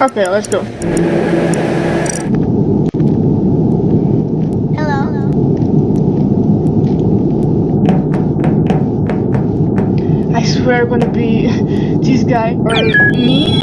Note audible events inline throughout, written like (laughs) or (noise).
Okay, let's go. Hello. I swear I'm gonna be (laughs) this guy or me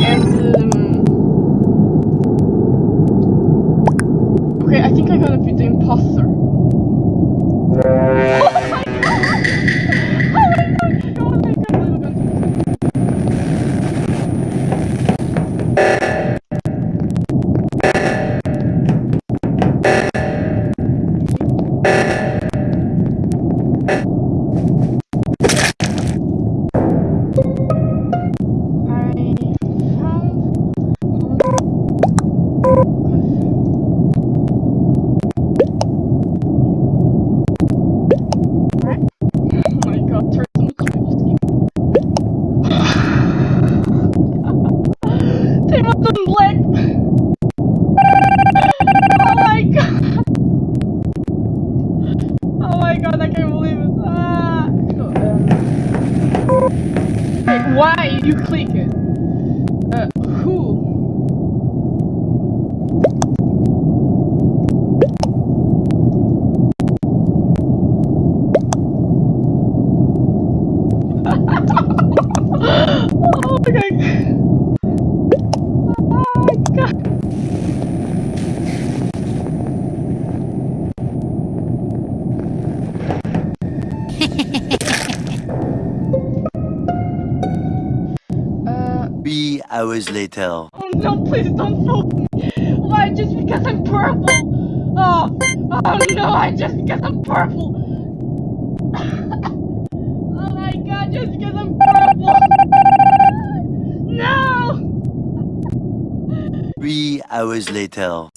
why you click it? Uh, who? (laughs) oh my god. Hours later. oh no, please don't fool me. Why, just because I'm purple? Oh, oh no, I just because I'm purple. (laughs) oh my god, just because I'm purple. (laughs) No! Three hours later.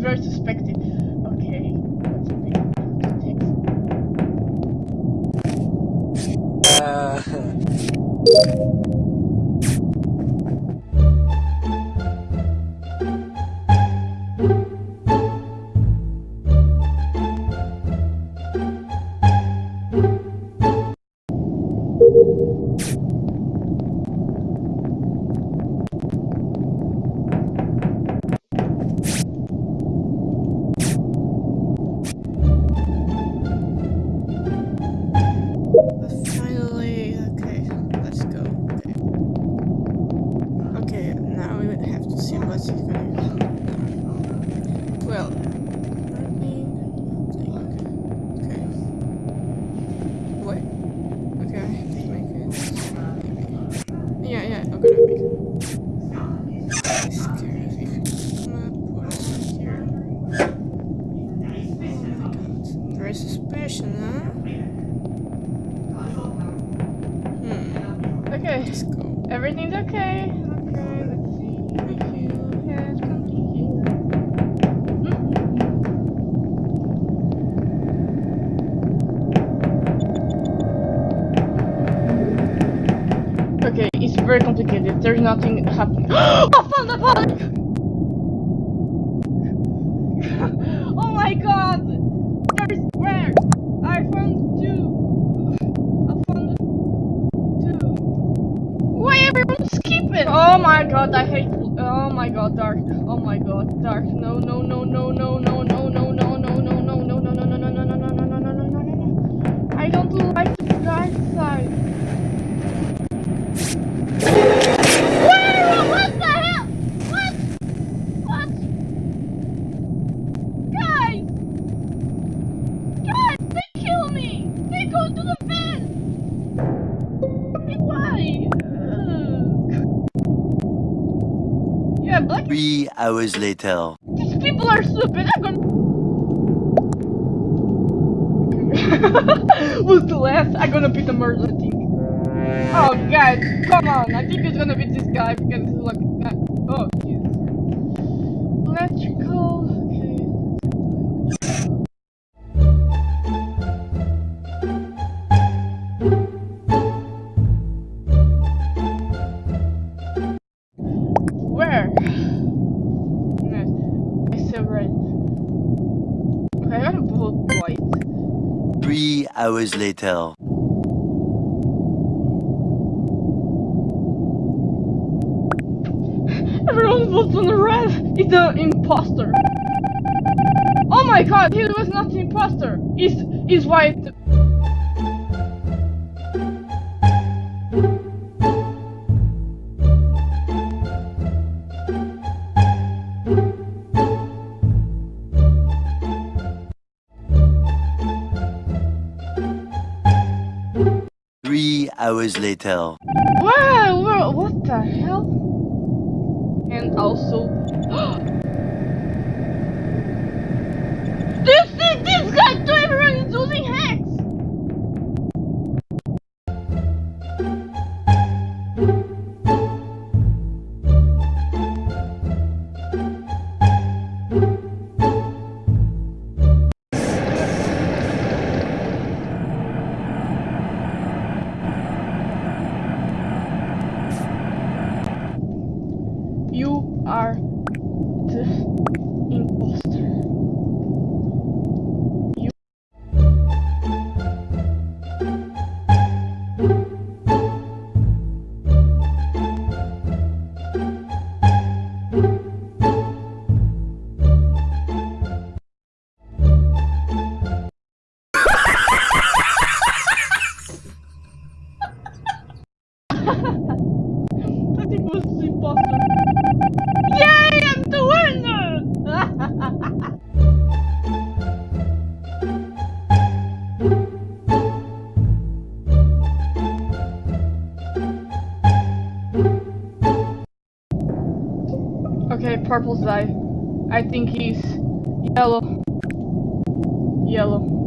Very suspected. Okay. Let's (laughs) very suspicious, huh? Hmm. Okay. Let's go. Everything's okay. Okay, let's see. If you have something here. Okay, it's very complicated. There's nothing happening. I found the body! oh my god! There's where? I found two. I found two. Why everyone's skipping? Oh my god, I hate. Oh my god, dark. Oh my god, dark. No, no, no, no, no, no, hours later. These people are stupid. I'm gonna. (laughs) Who's the last? I'm gonna be the murder thing. Oh, guys, come on. I think it's gonna be this guy because he's like. Oh, Jesus. Electrical. Hours later. Everyone votes on the red. He's the imposter. Oh my god, he was not the imposter. He's he's white. Hours later. Wow, wow, what the hell? And also, are the imposter. You it was. Yay, I'm the winner! okay, purple's eye. I think he's yellow. Yellow.